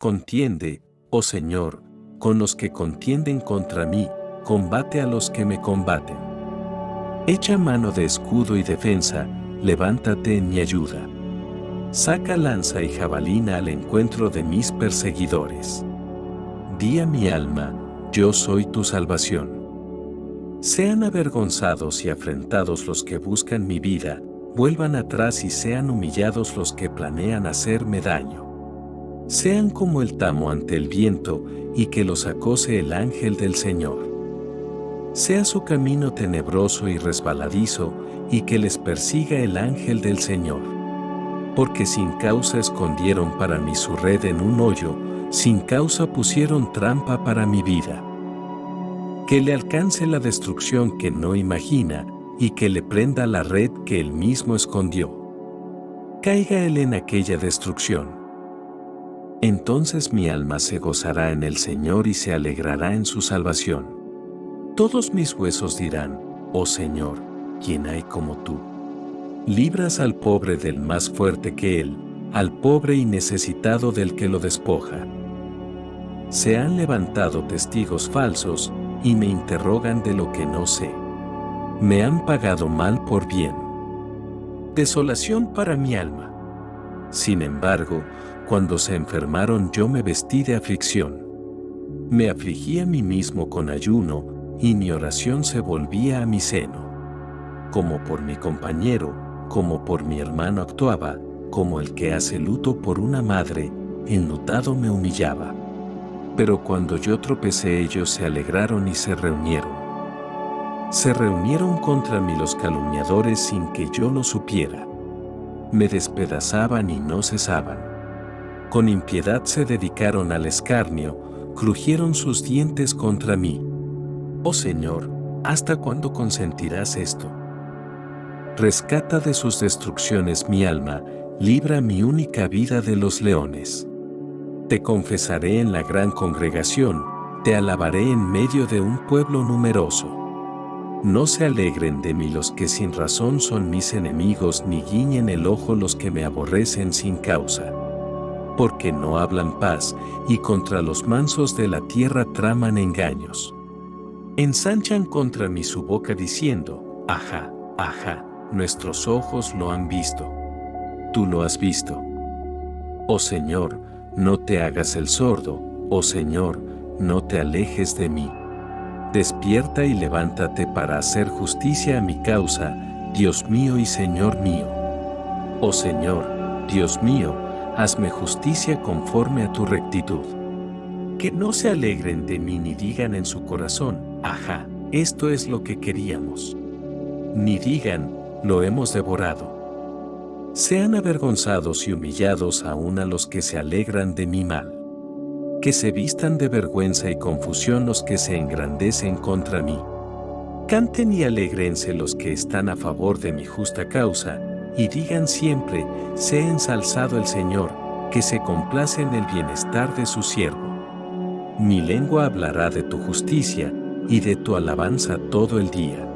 Contiende, oh Señor, con los que contienden contra mí, combate a los que me combaten. Echa mano de escudo y defensa, levántate en mi ayuda. Saca lanza y jabalina al encuentro de mis perseguidores. Di a mi alma, yo soy tu salvación. Sean avergonzados y afrentados los que buscan mi vida, vuelvan atrás y sean humillados los que planean hacerme daño. Sean como el tamo ante el viento y que los acose el ángel del Señor. Sea su camino tenebroso y resbaladizo y que les persiga el ángel del Señor. Porque sin causa escondieron para mí su red en un hoyo, sin causa pusieron trampa para mi vida. Que le alcance la destrucción que no imagina y que le prenda la red que él mismo escondió. Caiga él en aquella destrucción. Entonces mi alma se gozará en el Señor y se alegrará en su salvación. Todos mis huesos dirán, oh Señor, ¿quién hay como tú? Libras al pobre del más fuerte que él, al pobre y necesitado del que lo despoja. Se han levantado testigos falsos y me interrogan de lo que no sé. Me han pagado mal por bien. Desolación para mi alma. Sin embargo, cuando se enfermaron yo me vestí de aflicción. Me afligí a mí mismo con ayuno, y mi oración se volvía a mi seno. Como por mi compañero, como por mi hermano actuaba, como el que hace luto por una madre, enlutado me humillaba. Pero cuando yo tropecé ellos se alegraron y se reunieron. Se reunieron contra mí los calumniadores sin que yo lo supiera. Me despedazaban y no cesaban con impiedad se dedicaron al escarnio, crujieron sus dientes contra mí. Oh Señor, ¿hasta cuándo consentirás esto? Rescata de sus destrucciones mi alma, libra mi única vida de los leones. Te confesaré en la gran congregación, te alabaré en medio de un pueblo numeroso. No se alegren de mí los que sin razón son mis enemigos, ni guiñen el ojo los que me aborrecen sin causa porque no hablan paz, y contra los mansos de la tierra traman engaños. Ensanchan contra mí su boca diciendo, Ajá, ajá, nuestros ojos lo han visto. Tú lo has visto. Oh Señor, no te hagas el sordo, oh Señor, no te alejes de mí. Despierta y levántate para hacer justicia a mi causa, Dios mío y Señor mío. Oh Señor, Dios mío, hazme justicia conforme a tu rectitud. Que no se alegren de mí ni digan en su corazón, ajá, esto es lo que queríamos. Ni digan, lo hemos devorado. Sean avergonzados y humillados aún a los que se alegran de mi mal. Que se vistan de vergüenza y confusión los que se engrandecen contra mí. Canten y alegrense los que están a favor de mi justa causa, y digan siempre, sea ensalzado el Señor, que se complace en el bienestar de su siervo. Mi lengua hablará de tu justicia, y de tu alabanza todo el día.